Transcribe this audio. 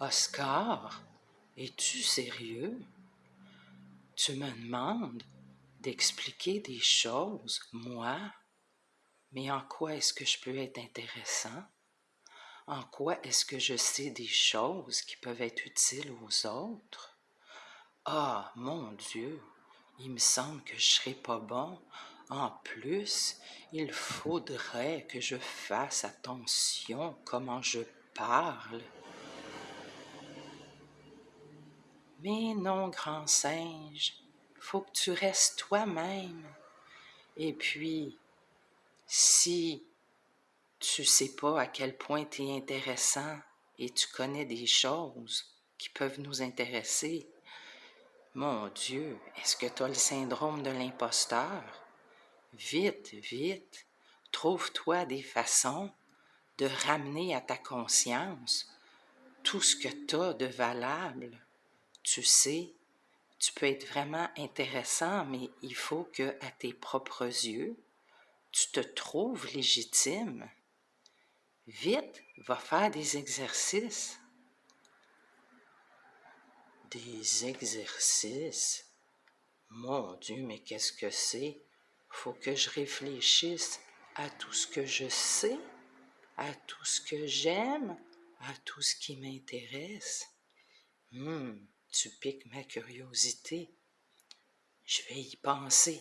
Oscar, es-tu sérieux? Tu me demandes d'expliquer des choses, moi? Mais en quoi est-ce que je peux être intéressant? En quoi est-ce que je sais des choses qui peuvent être utiles aux autres? Ah, mon Dieu, il me semble que je serais pas bon. En plus, il faudrait que je fasse attention comment je parle. Mais non, grand singe, faut que tu restes toi-même. Et puis, si tu sais pas à quel point tu es intéressant et tu connais des choses qui peuvent nous intéresser, mon Dieu, est-ce que tu as le syndrome de l'imposteur? Vite, vite, trouve-toi des façons de ramener à ta conscience tout ce que tu as de valable. Tu sais, tu peux être vraiment intéressant, mais il faut que, à tes propres yeux, tu te trouves légitime. Vite, va faire des exercices. Des exercices? Mon Dieu, mais qu'est-ce que c'est? Faut que je réfléchisse à tout ce que je sais, à tout ce que j'aime, à tout ce qui m'intéresse. Hum, tu piques ma curiosité. Je vais y penser.